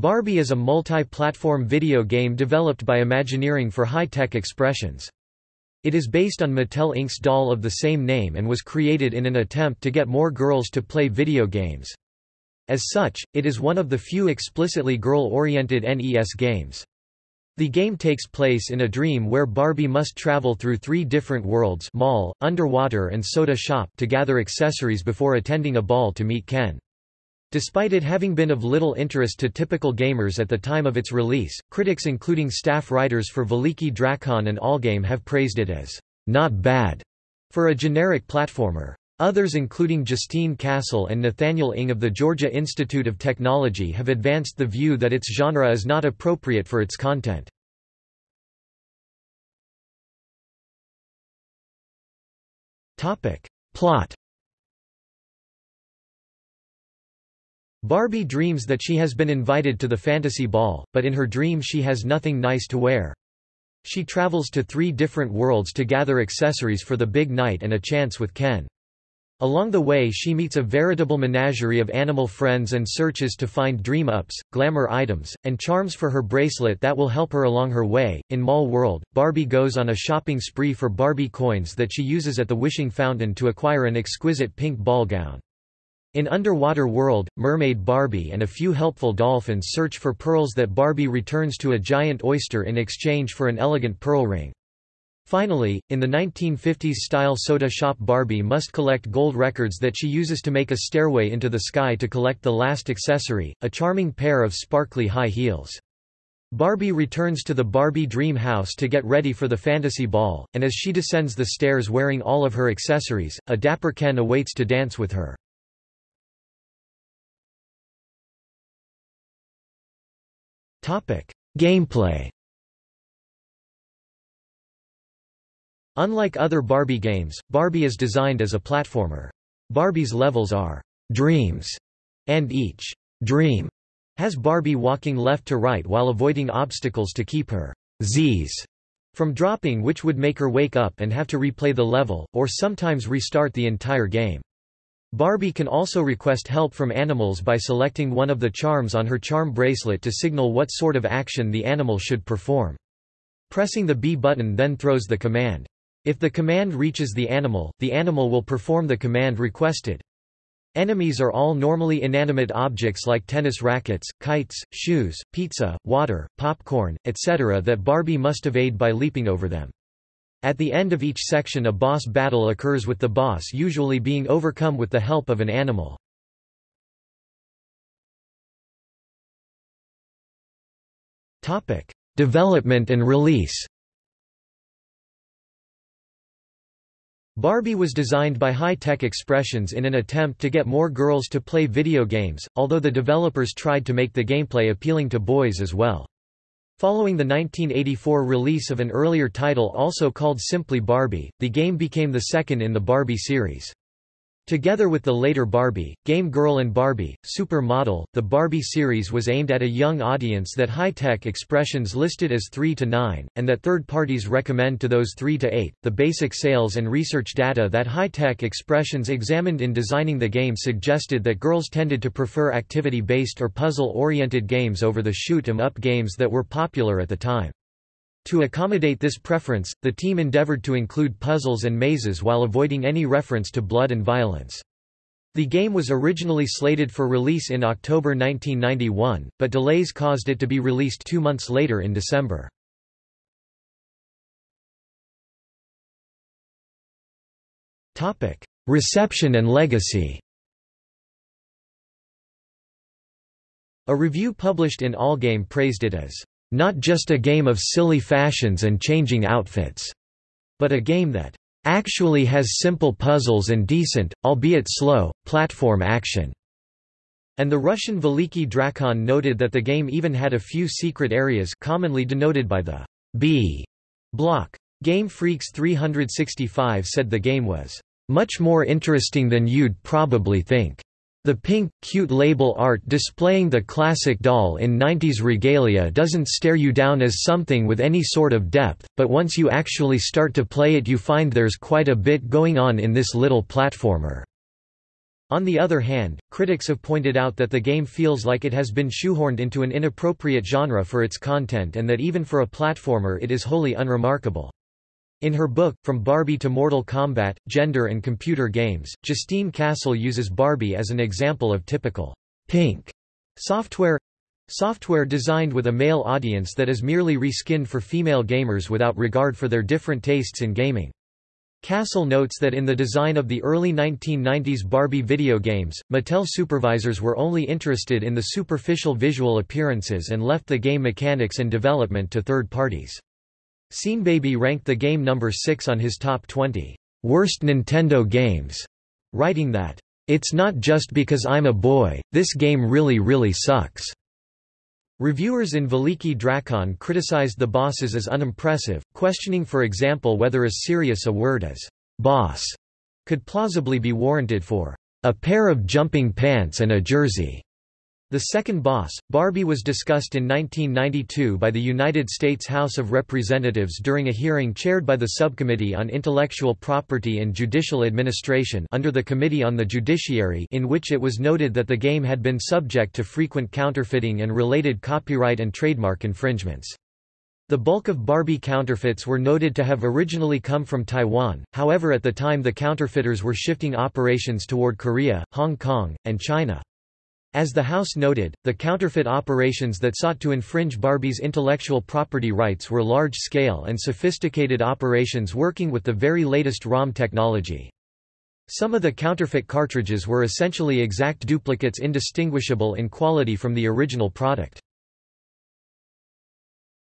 Barbie is a multi-platform video game developed by Imagineering for Hi Tech Expressions. It is based on Mattel Inc.'s doll of the same name and was created in an attempt to get more girls to play video games. As such, it is one of the few explicitly girl-oriented NES games. The game takes place in a dream where Barbie must travel through three different worlds mall, underwater and soda shop to gather accessories before attending a ball to meet Ken. Despite it having been of little interest to typical gamers at the time of its release, critics including staff writers for Veliki Drakon and Allgame have praised it as not bad for a generic platformer. Others including Justine Cassell and Nathaniel Ing of the Georgia Institute of Technology have advanced the view that its genre is not appropriate for its content. Plot Barbie dreams that she has been invited to the fantasy ball, but in her dream she has nothing nice to wear. She travels to three different worlds to gather accessories for the big night and a chance with Ken. Along the way she meets a veritable menagerie of animal friends and searches to find dream-ups, glamour items, and charms for her bracelet that will help her along her way. In Mall World, Barbie goes on a shopping spree for Barbie coins that she uses at the wishing fountain to acquire an exquisite pink ball gown. In Underwater World, Mermaid Barbie and a few helpful dolphins search for pearls that Barbie returns to a giant oyster in exchange for an elegant pearl ring. Finally, in the 1950s-style soda shop Barbie must collect gold records that she uses to make a stairway into the sky to collect the last accessory, a charming pair of sparkly high heels. Barbie returns to the Barbie dream house to get ready for the fantasy ball, and as she descends the stairs wearing all of her accessories, a dapper Ken awaits to dance with her. Gameplay Unlike other Barbie games, Barbie is designed as a platformer. Barbie's levels are dreams, and each dream has Barbie walking left to right while avoiding obstacles to keep her Z's from dropping which would make her wake up and have to replay the level, or sometimes restart the entire game. Barbie can also request help from animals by selecting one of the charms on her charm bracelet to signal what sort of action the animal should perform. Pressing the B button then throws the command. If the command reaches the animal, the animal will perform the command requested. Enemies are all normally inanimate objects like tennis rackets, kites, shoes, pizza, water, popcorn, etc. that Barbie must evade by leaping over them. At the end of each section a boss battle occurs with the boss usually being overcome with the help of an animal. Development and release Barbie was designed by Hi Tech Expressions in an attempt to get more girls to play video games, although the developers tried to make the gameplay appealing to boys as well. Following the 1984 release of an earlier title also called simply Barbie, the game became the second in the Barbie series. Together with the later Barbie, Game Girl and Barbie, Super Model, the Barbie series was aimed at a young audience that Hi Tech Expressions listed as 3 to 9, and that third parties recommend to those 3 to 8. The basic sales and research data that Hi Tech Expressions examined in designing the game suggested that girls tended to prefer activity-based or puzzle-oriented games over the shoot 'em up games that were popular at the time. To accommodate this preference, the team endeavored to include puzzles and mazes while avoiding any reference to blood and violence. The game was originally slated for release in October 1991, but delays caused it to be released two months later in December. Reception and legacy A review published in Allgame praised it as not just a game of silly fashions and changing outfits, but a game that actually has simple puzzles and decent, albeit slow, platform action. And the Russian Veliki Drakon noted that the game even had a few secret areas commonly denoted by the B block. Game Freaks 365 said the game was much more interesting than you'd probably think. The pink, cute label art displaying the classic doll in 90s regalia doesn't stare you down as something with any sort of depth, but once you actually start to play it you find there's quite a bit going on in this little platformer. On the other hand, critics have pointed out that the game feels like it has been shoehorned into an inappropriate genre for its content and that even for a platformer it is wholly unremarkable. In her book, From Barbie to Mortal Kombat, Gender and Computer Games, Justine Cassell uses Barbie as an example of typical pink software software designed with a male audience that is merely reskinned for female gamers without regard for their different tastes in gaming. Cassell notes that in the design of the early 1990s Barbie video games, Mattel supervisors were only interested in the superficial visual appearances and left the game mechanics and development to third parties. Baby ranked the game number 6 on his top 20 worst Nintendo games, writing that, It's not just because I'm a boy, this game really really sucks. Reviewers in Veliki Drakon criticized the bosses as unimpressive, questioning for example whether as serious a word as boss could plausibly be warranted for a pair of jumping pants and a jersey. The second boss, Barbie was discussed in 1992 by the United States House of Representatives during a hearing chaired by the Subcommittee on Intellectual Property and Judicial Administration under the Committee on the Judiciary in which it was noted that the game had been subject to frequent counterfeiting and related copyright and trademark infringements. The bulk of Barbie counterfeits were noted to have originally come from Taiwan, however at the time the counterfeiters were shifting operations toward Korea, Hong Kong, and China. As the House noted, the counterfeit operations that sought to infringe Barbie's intellectual property rights were large-scale and sophisticated operations working with the very latest ROM technology. Some of the counterfeit cartridges were essentially exact duplicates indistinguishable in quality from the original product.